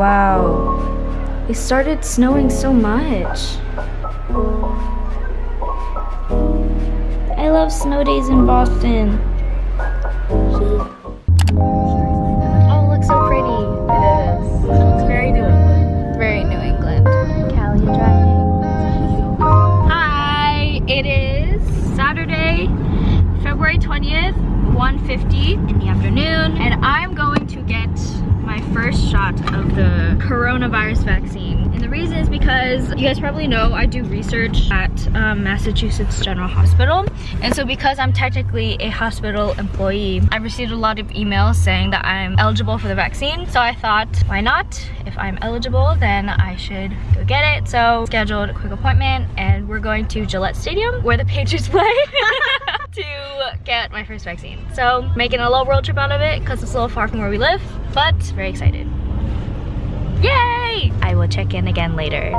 wow. It started snowing so much. I love snow days in Boston. Oh, it looks so pretty. It is. It's very New England. Very New England. Callie, driving? Hi, it is Saturday, February 20th, 1.50 in the afternoon, and I'm going to get first shot of the coronavirus vaccine. And the reason is because you guys probably know I do research at um, Massachusetts General Hospital. And so because I'm technically a hospital employee, I received a lot of emails saying that I'm eligible for the vaccine. So I thought, why not? If I'm eligible, then I should go get it. So scheduled a quick appointment and we're going to Gillette Stadium where the Patriots play to get my first vaccine. So making a little road trip out of it because it's a little far from where we live, but very excited. Yay! I will check in again later.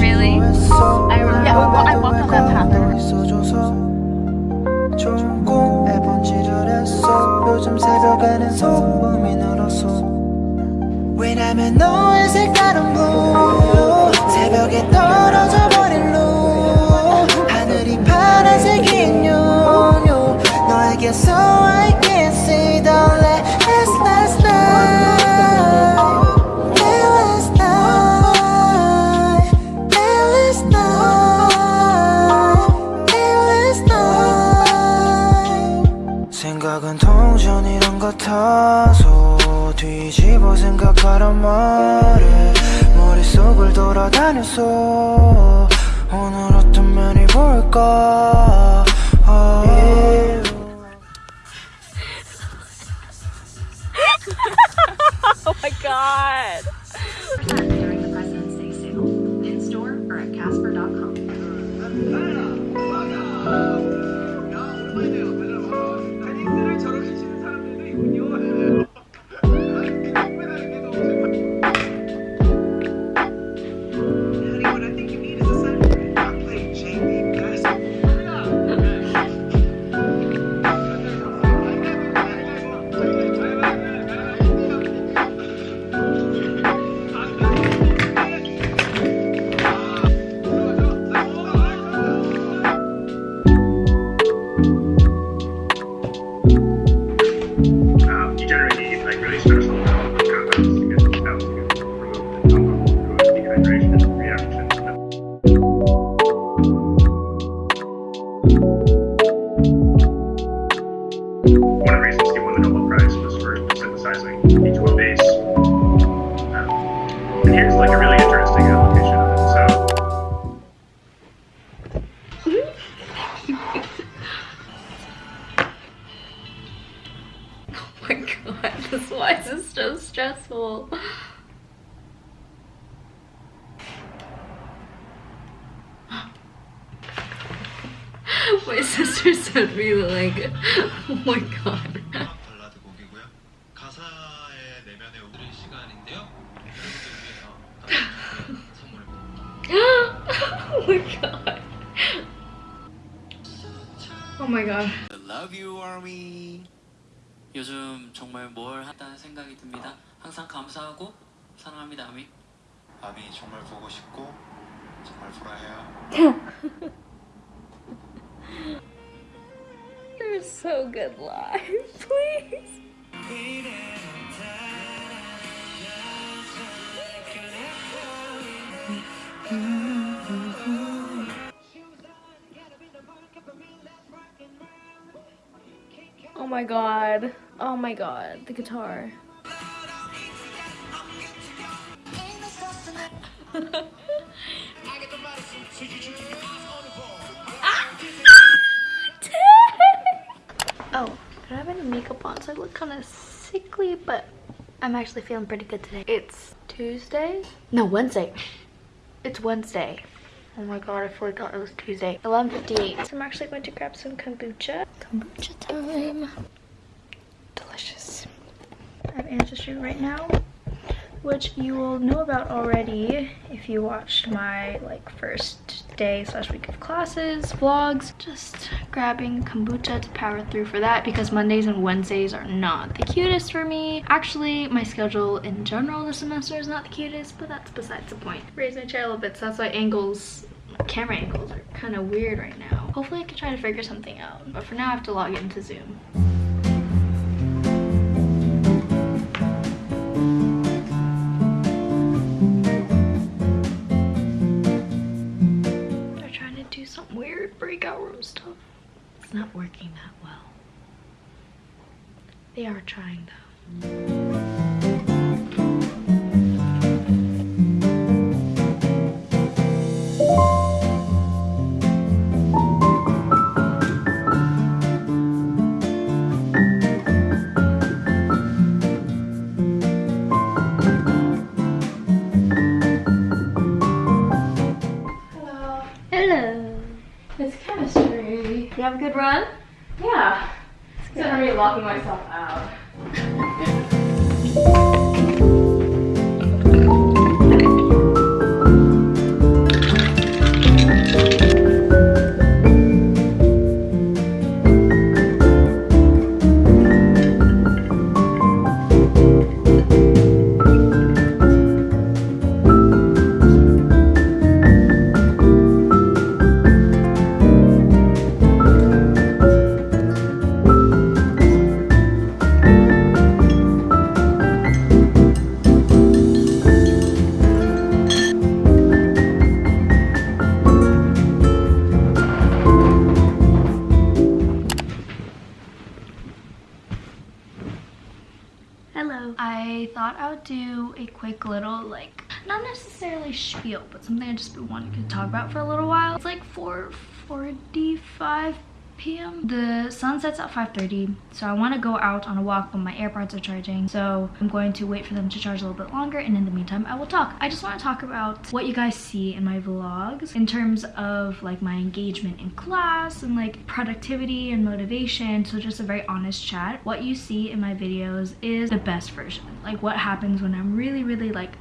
Really? I remember. Yeah, well, I walked on that path. 좋은 꿈 매번 지루했어 요즘 새벽에는 소음이 늘었어 왜냐면 너의 색다른 blue 말에 머릿속을 돌아다녔어 오늘 어떤 면이 볼까 아. Oh my god. stressful. My sister sent me the link. Oh, oh my god. Oh my god. I love you, Army. 요즘 정말 뭘 한다는 생각이 듭니다. 항상 감사하고 사랑합니다 아미. 아미 정말 보고 싶고 정말 보라해요. You're so good live, please. Oh my god. Oh my god. The guitar. oh, I don't have any makeup on, so I look kind of sickly, but I'm actually feeling pretty good today. It's Tuesday? No, Wednesday. It's Wednesday. Oh my god, I forgot it was Tuesday. 11.58. So I'm actually going to grab some kombucha. Kombucha time. Have ancestry right now, which you will know about already if you watched my like first day slash week of classes, vlogs, just grabbing kombucha to power through for that because Mondays and Wednesdays are not the cutest for me. Actually, my schedule in general this semester is not the cutest, but that's besides the point. Raise my chair a little bit, so that's why angles camera angles are kind of weird right now. Hopefully I can try to figure something out. But for now I have to log into Zoom. They're trying to do some weird breakout room stuff. It's not working that well. They are trying though. Chemistry. You have a good run? Yeah. Instead of already locking myself out. Do a quick little like not necessarily spiel, but something I just been wanting to talk about for a little while. It's like 4:45 p.m. The sun sets at 5.30, so I want to go out on a walk when my AirPods are charging. So I'm going to wait for them to charge a little bit longer, and in the meantime, I will talk. I just want to talk about what you guys see in my vlogs in terms of like my engagement in class and like productivity and motivation. So just a very honest chat. What you see in my videos is the best version. Like what happens when I'm really, really like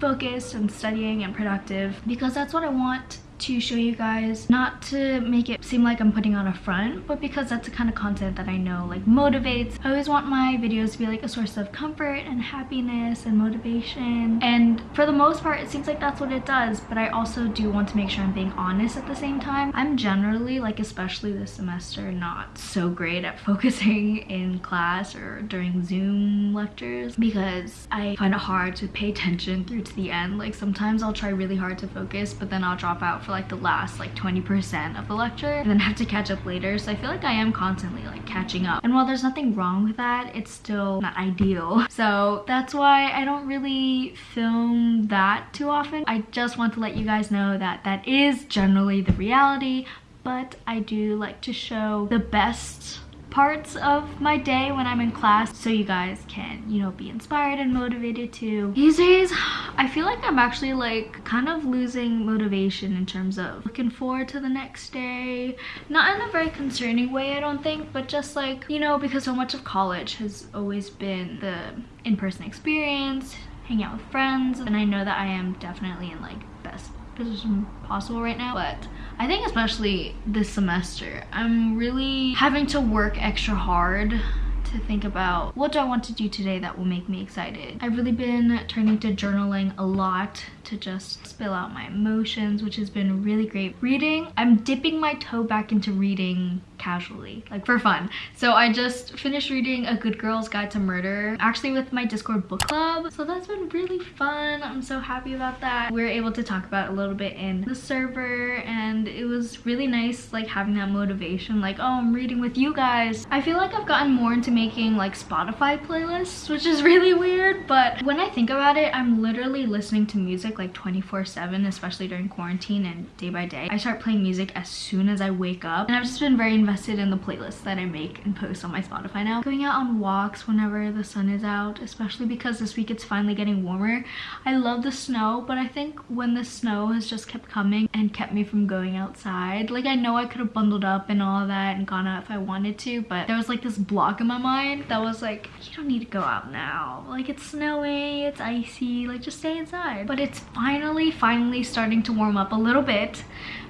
focused and studying and productive because that's what I want to show you guys not to make it seem like I'm putting on a front but because that's the kind of content that I know like motivates. I always want my videos to be like a source of comfort and happiness and motivation. And for the most part it seems like that's what it does but I also do want to make sure I'm being honest at the same time. I'm generally like especially this semester not so great at focusing in class or during zoom lectures because I find it hard to pay attention through to the end. Like sometimes I'll try really hard to focus but then I'll drop out for like the last like 20% of the lecture and then have to catch up later. So I feel like I am constantly like catching up. And while there's nothing wrong with that it's still not ideal. So that's why I don't really film that too often. I just want to let you guys know that that is generally the reality but I do like to show the best parts of my day when I'm in class so you guys can, you know, be inspired and motivated too. These days, I feel like I'm actually like kind of losing motivation in terms of looking forward to the next day. Not in a very concerning way, I don't think, but just like, you know, because so much of college has always been the in-person experience, hanging out with friends, and I know that I am definitely in like best position possible right now, but I think especially this semester, I'm really having to work extra hard to think about what do I want to do today that will make me excited. I've really been turning to journaling a lot to just spill out my emotions, which has been really great. Reading, I'm dipping my toe back into reading casually, like for fun. So I just finished reading A Good Girl's Guide to Murder, actually with my Discord book club. So that's been really fun. I'm so happy about that. We were able to talk about a little bit in the server and it was really nice like having that motivation like, oh, I'm reading with you guys. I feel like I've gotten more into making like Spotify playlists, which is really weird, but when I think about it, I'm literally listening to music like 24 7, especially during quarantine and day by day. I start playing music as soon as I wake up and I've just been very invested in the playlists that I make and post on my Spotify now. Going out on walks whenever the sun is out, especially because this week it's finally getting warmer. I love the snow, but I think when the snow has just kept coming and kept me from going outside, like I know I could have bundled up and all that and gone out if I wanted to, but there was like this block in my mind that was like, you don't need to go out now. Like it's snowy it's icy, like just stay inside. But it's finally, finally starting to warm up a little bit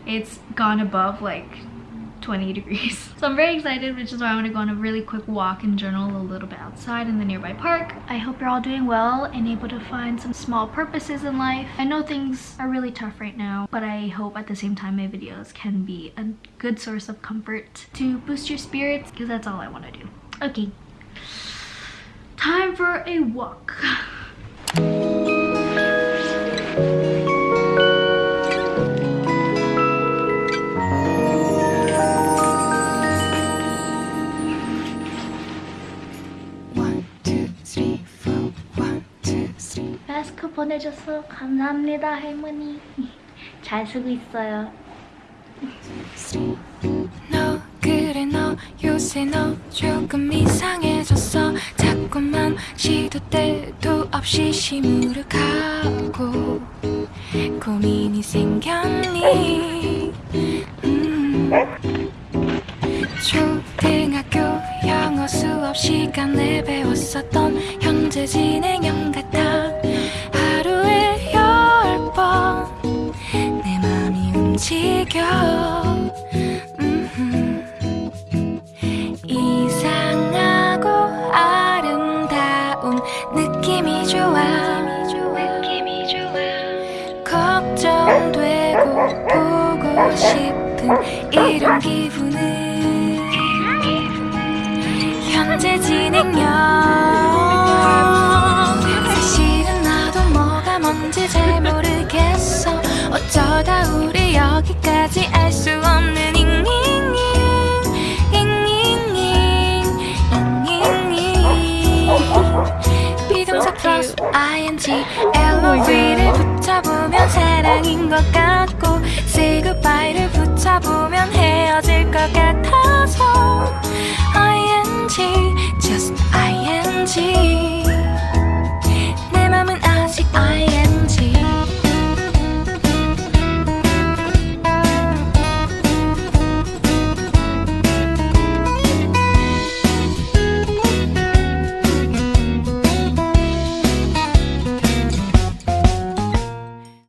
it's gone above like 20 degrees. So I'm very excited, which is why I want to go on a really quick walk and journal a little bit outside in the nearby park. I hope you're all doing well and able to find some small purposes in life. I know things are really tough right now, but I hope at the same time my videos can be a good source of comfort to boost your spirits because that's all I want to do. Okay, time for a walk. 보내줘서 감사합니다 할머니. 잘 쓰고 있어요. 너 그래 너 요새 너 조금 이상해졌어. 자꾸만 시도 때도 없이 시무룩하고 고민이 생겼니? 음. 초등학교 영어 수업 시간에 배웠었던 현재 진행형 같아 하루에 열 번 내 맘이 움직여. 이상하고 아름다운 느낌이 좋아. 걱정되고 보고 싶은 이런 기분은 현재 진행형 인것 같아